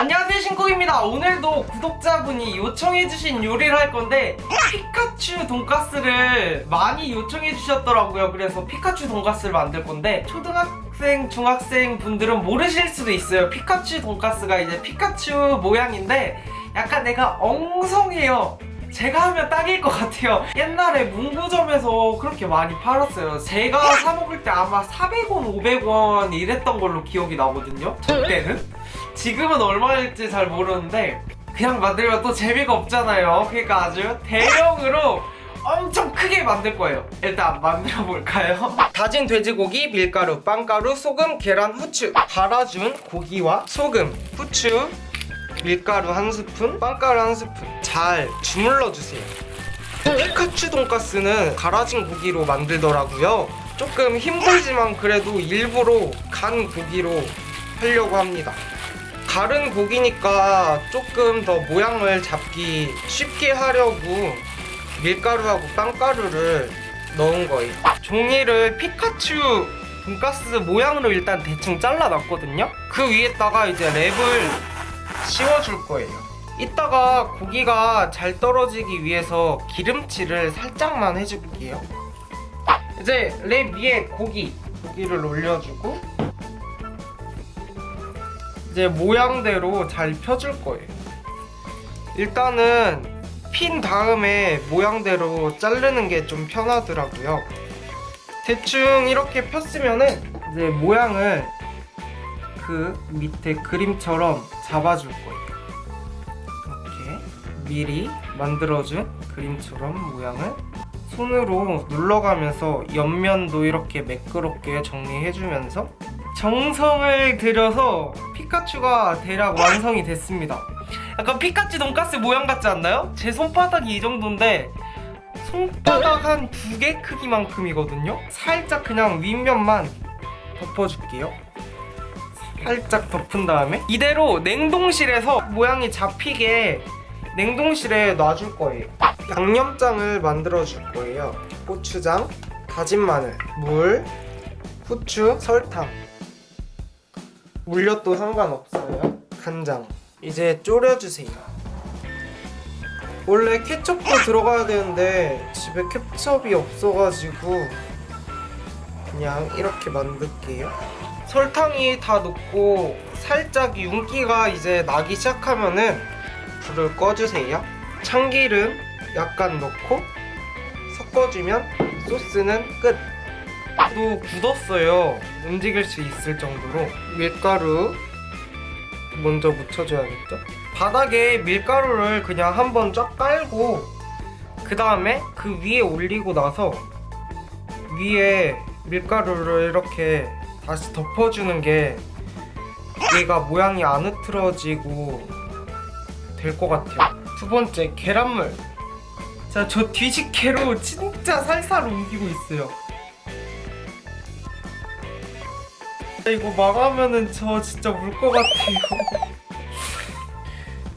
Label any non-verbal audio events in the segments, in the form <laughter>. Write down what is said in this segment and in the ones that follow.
안녕하세요 신곡입니다. 오늘도 구독자분이 요청해주신 요리를 할 건데 피카츄 돈가스를 많이 요청해주셨더라고요. 그래서 피카츄 돈가스를 만들 건데 초등학생, 중학생 분들은 모르실 수도 있어요. 피카츄 돈가스가 이제 피카츄 모양인데 약간 내가 엉성해요. 제가 하면 딱일 것 같아요. 옛날에 문구점에서 그렇게 많이 팔았어요. 제가 사 먹을 때 아마 400원, 500원 이랬던 걸로 기억이 나거든요. 저 때는 지금은 얼마일지 잘 모르는데 그냥 만들면 또 재미가 없잖아요 그러니까 아주 대형으로 엄청 크게 만들 거예요 일단 만들어 볼까요? <laughs> 다진 돼지고기, 밀가루, 빵가루, 소금, 계란, 후추 갈아준 고기와 소금, 후추, 밀가루 한 스푼, 빵가루 한 스푼 잘 주물러 주세요. 피카츄 돈가스는 갈아진 고기로 만들더라고요. 조금 힘들지만 그래도 일부러 간 고기로 하려고 합니다. 가른 고기니까 조금 더 모양을 잡기 쉽게 하려고 밀가루하고 빵가루를 넣은 거예요. 종이를 피카츄 돈가스 모양으로 일단 대충 잘라놨거든요. 그 위에다가 이제 랩을 씌워줄 거예요. 이따가 고기가 잘 떨어지기 위해서 기름칠을 살짝만 해줄게요. 이제 랩 위에 고기, 고기를 올려주고 이제 모양대로 잘 펴줄 거예요. 일단은 핀 다음에 모양대로 자르는 게 좀 편하더라고요. 대충 이렇게 폈으면은 이제 모양을 그 밑에 그림처럼 잡아줄 거예요. 이렇게 미리 만들어준 그림처럼 모양을 손으로 눌러가면서 옆면도 이렇게 매끄럽게 정리해주면서 정성을 들여서 피카츄가 대략 완성이 됐습니다. 약간 피카츄 돈가스 모양 같지 않나요? 제 손바닥이 이 정도인데 손바닥 한 두 개 크기만큼이거든요? 살짝 그냥 윗면만 덮어줄게요. 살짝 덮은 다음에 이대로 냉동실에서 모양이 잡히게 냉동실에 놔줄 거예요. 양념장을 만들어 줄 거예요. 고추장, 다진 마늘, 물, 후추, 설탕. 물엿도 상관없어요. 간장. 이제 졸여주세요. 원래 케첩도 들어가야 되는데 집에 케첩이 없어가지고 그냥 이렇게 만들게요. 설탕이 다 녹고 살짝 윤기가 이제 나기 시작하면은 불을 꺼주세요. 참기름 약간 넣고 섞어주면 소스는 끝. 또 굳었어요. 움직일 수 있을 정도로 밀가루 먼저 묻혀줘야겠죠? 바닥에 밀가루를 그냥 한번 쫙 깔고 그 다음에 그 위에 올리고 나서 위에 밀가루를 이렇게 다시 덮어주는 게 얘가 모양이 안 흐트러지고 될 것 같아요 두 번째 계란물 자 저 뒤집개로 진짜 살살 옮기고 있어요 이거 망하면은 저 진짜 물것 같아요.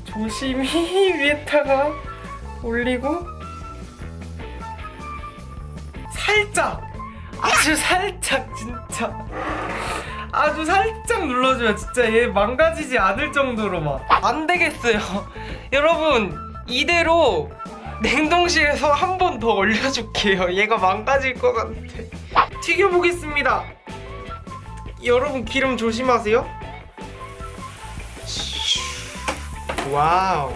조심히 <laughs> 위에다가 올리고 살짝 아주 살짝 진짜. 아주 살짝 눌러줘요. 진짜 얘 망가지지 않을 정도로 막. 안 되겠어요. <laughs> 여러분 이대로 냉동실에서 한 번 더 올려줄게요. 얘가 망가질 것 같아. 튀겨보겠습니다 여러분 기름 조심하세요. 와우.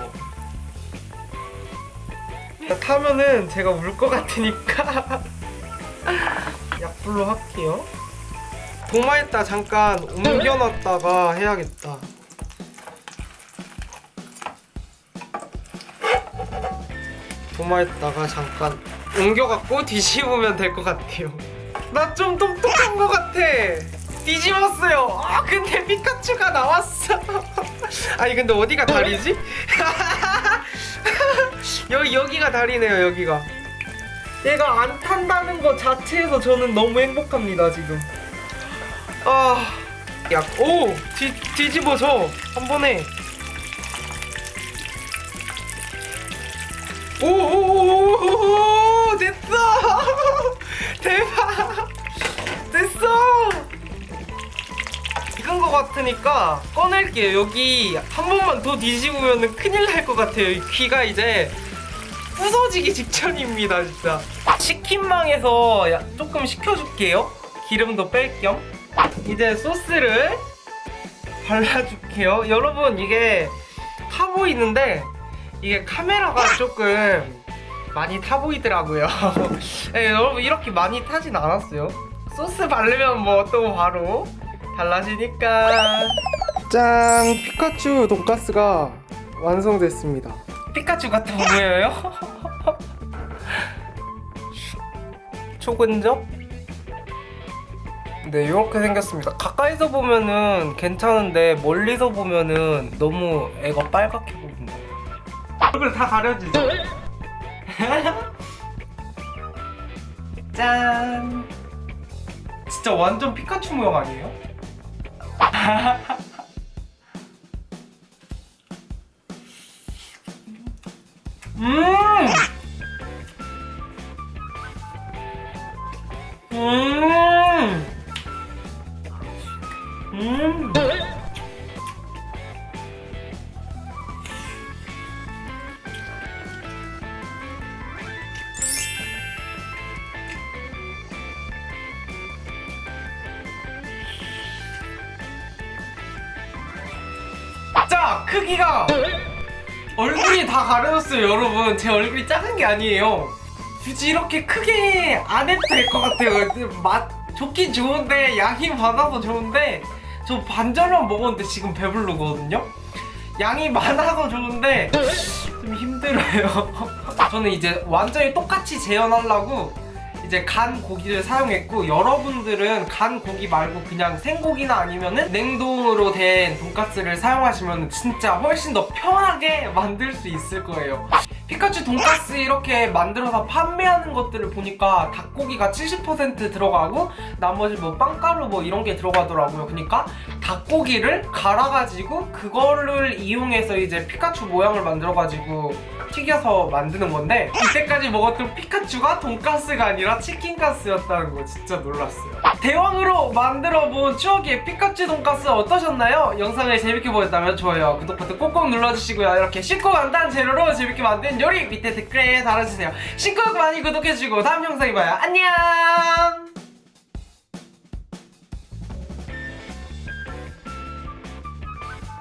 타면은 제가 울 것 같으니까 <laughs> 약불로 할게요. 도마에다 잠깐 옮겨놨다가 해야겠다. 도마에다가 잠깐 옮겨갖고 뒤집으면 될 것 같아요. 나 좀 똑똑한 것 같아 뒤집었어요. 아 근데 피카츄가 나왔어. <laughs> 아니 근데 어디가 다리지? <laughs> 여기 여기가 다리네요 여기가. 얘가 안 탄다는 것 자체에서 저는 너무 행복합니다 지금. 아... 야, 오! 뒤, 뒤집어서. 한 번에 오오오오오 꺼낼게요. 여기 한 번만 더 뒤집으면 큰일 날 것 같아요. 이 귀가 이제 부서지기 직전입니다, 진짜. 치킨망에서 야- 조금 식혀줄게요. 기름도 뺄 겸. 이제 소스를 발라줄게요. 여러분, 이게 타 보이는데, 이게 카메라가 조금 많이 타 보이더라고요. <laughs> 네, 여러분, 이렇게 많이 타진 않았어요. 소스 바르면 뭐 또 바로 달라지니까. 짠! 피카츄 돈가스가 완성됐습니다. 피카츄 같아 보여요? 초근접? 네, 이렇게 생겼습니다. 가까이서 보면은 괜찮은데 멀리서 보면은 너무 애가 빨갛게 보인다. 얼굴 다 가려지죠? <laughs> 짠! 진짜 완전 피카츄 모양 아니에요? <laughs> 음! 음! 음! 자, 크기가 얼굴이 다 가려졌어요, 여러분. 제 얼굴이 작은 게 아니에요. 굳이 이렇게 크게 안 해도 될 것 같아요. 맛 좋긴 좋은데 양이 많아서 좋은데 저 반절만 먹었는데 지금 배부르거든요. 양이 많아서 좋은데 좀 힘들어요. <laughs> 저는 이제 완전히 똑같이 재현하려고 이제 간 고기를 사용했고 여러분들은 간 고기 말고 그냥 생고기나 아니면은 냉동으로 된 돈가스를 사용하시면 진짜 훨씬 더 편하게 <laughs> 만들 수 있을 거예요. 피카츄 돈가스 이렇게 만들어서 판매하는 것들을 보니까 닭고기가 70% 들어가고 나머지 뭐 빵가루 뭐 이런 게 들어가더라고요. 그러니까 닭고기를 갈아가지고 그거를 이용해서 이제 피카츄 모양을 만들어가지고 튀겨서 만드는 건데 이때까지 먹었던 피카츄가 돈가스가 아니라 치킨가스였다는 거 진짜 놀랐어요. 대왕으로 만들어본 추억의 피카츄 돈가스 어떠셨나요? 영상을 재밌게 보셨다면 좋아요, 구독 버튼 꼭꼭 눌러주시고요. 이렇게 쉽고 간단한 재료로 재밌게 만든 요리 밑에 댓글에 달아주세요. 신곡 많이 구독해주시고 다음 영상에 봐요. 안녕!